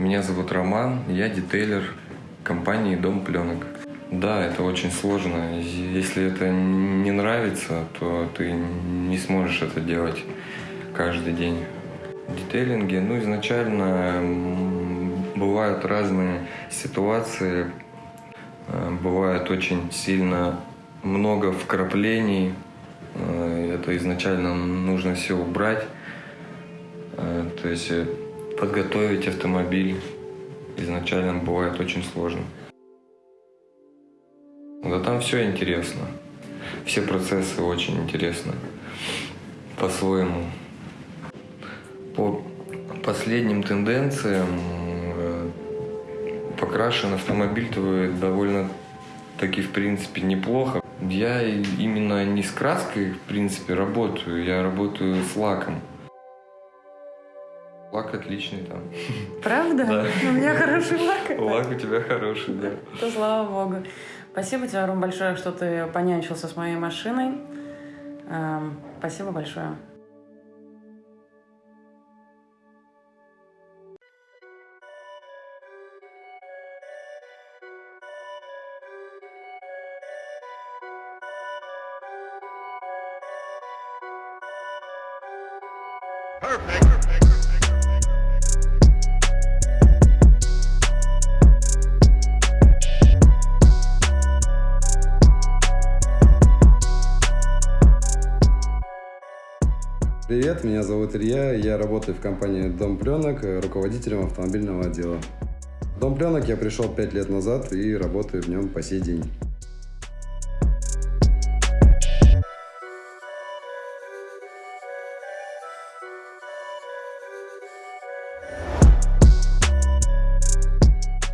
Меня зовут Роман, я детейлер компании «Дом пленок». Да, это очень сложно. Если это не нравится, то ты не сможешь это делать каждый день. В детейлинге, ну, изначально бывают разные ситуации, э, бывает очень сильно много вкраплений, э, это изначально нужно все убрать, э, то есть подготовить автомобиль изначально бывает очень сложно. Да там все интересно. Все процессы очень интересны. По-своему. По последним тенденциям э, покрашен автомобиль твой довольно таки в принципе неплохо. Я именно не с краской в принципе работаю, я работаю с лаком. Лак отличный там. Правда? Да. У меня хороший лак. Лак у тебя хороший, да. То слава богу. Спасибо тебе, Ром, большое, что ты понянчился с моей машиной. Эм, спасибо большое. Perfect. Привет, меня зовут Илья, я работаю в компании Дом Пленок, руководителем автомобильного отдела. В Дом Пленок я пришел 5 лет назад и работаю в нем по сей день.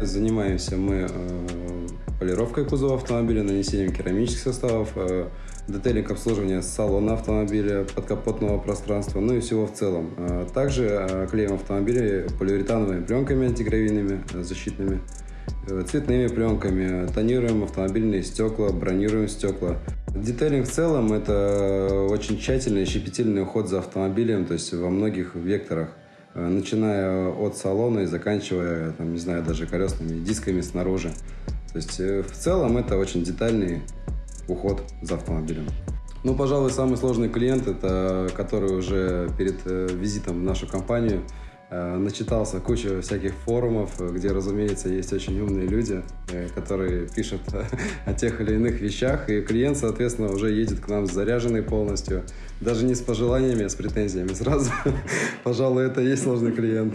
Занимаемся мы э, полировкой кузова автомобиля, нанесением керамических составов, э, детейлинг обслуживания салона автомобиля, подкапотного пространства, ну и всего в целом. А также э, клеим автомобили полиуретановыми пленками антигравийными, э, защитными, э, цветными пленками, тонируем автомобильные стекла, бронируем стекла. Детейлинг в целом это очень тщательный и щепетильный уход за автомобилем, то есть во многих векторах начиная от салона и заканчивая, там, не знаю, даже колесными дисками снаружи. То есть в целом это очень детальный уход за автомобилем. Ну, пожалуй, самый сложный клиент, это который уже перед э, визитом в нашу компанию э, начитался кучу всяких форумов, где, разумеется, есть очень умные люди, э, которые пишут о тех или иных вещах, и клиент, соответственно, уже едет к нам заряженный полностью, даже не с пожеланиями, а с претензиями сразу. Пожалуй, это и есть сложный клиент.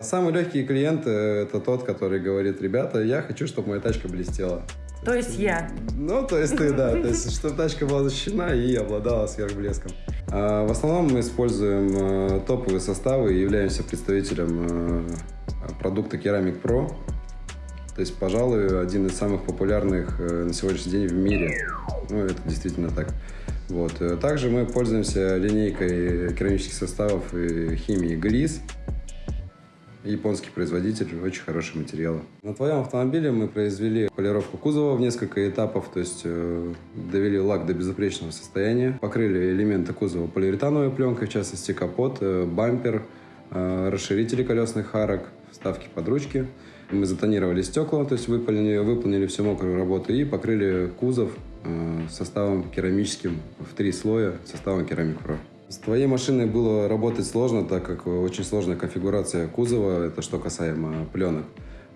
Самый легкий клиент – это тот, который говорит, ребята, я хочу, чтобы моя тачка блестела. То есть я. Ну, то есть ты, да. То есть, чтобы тачка была защищена и обладала сверхблеском. А, в основном мы используем а, топовые составы и являемся представителем а, продукта Ceramic Pro. То есть, пожалуй, один из самых популярных а, на сегодняшний день в мире. Ну, это действительно так. Вот. Также мы пользуемся линейкой керамических составов и химии Gliss японский производитель, очень хороший материал. На твоем автомобиле мы произвели полировку кузова в несколько этапов, то есть э, довели лак до безупречного состояния, покрыли элементы кузова полиуретановой пленкой, в частности капот, э, бампер, э, расширители колесных арок, вставки под ручки. Мы затонировали стекла, то есть выполнили, выполнили всю мокрую работу и покрыли кузов э, составом керамическим в три слоя, составом керамик про. С твоей машиной было работать сложно, так как очень сложная конфигурация кузова, это что касаемо пленок.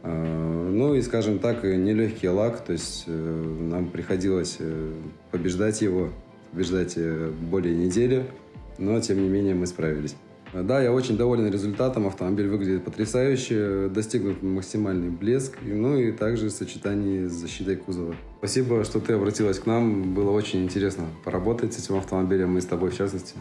А, ну и, скажем так, нелегкий лак, то есть э, нам приходилось э, побеждать его, побеждать э, более недели, но тем не менее мы справились. Да, я очень доволен результатом, автомобиль выглядит потрясающе, достигнут максимальный блеск, ну и также в сочетании с защитой кузова. Спасибо, что ты обратилась к нам, было очень интересно поработать с этим автомобилем и с тобой в частности.